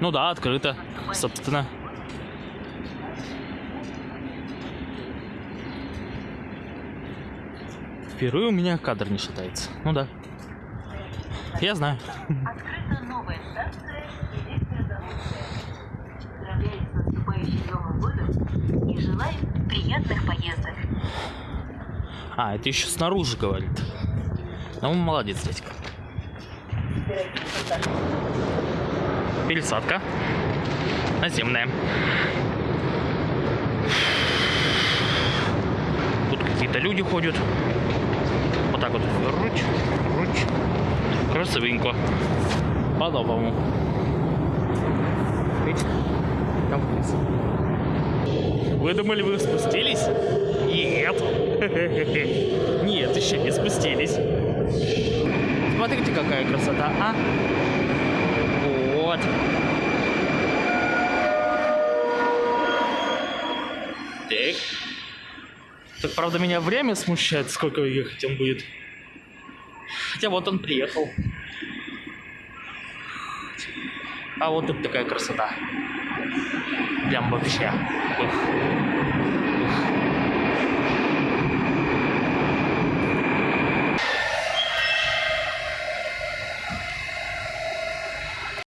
Ну да, открыто, собственно. Впервые у меня кадр не шатается. Ну да. Я знаю. Открыта новая станция электрозаводская. Поздравляем с наступающим Новым годом и желаем приятных поездок. А, это еще снаружи говорит. Ну, молодец, дядька. Пересадка. Наземная. Тут какие-то люди ходят. Вот так вот. Руч, руч. Красивенько. По-новому. Там вниз. Вы думали, вы спустились? Нет. Нет, еще не спустились. Смотрите, какая красота, а? Вот. Так. Так, правда, меня время смущает, сколько ехать он будет. Хотя вот он приехал. А вот тут такая красота. Прям вообще. Ух. Ух.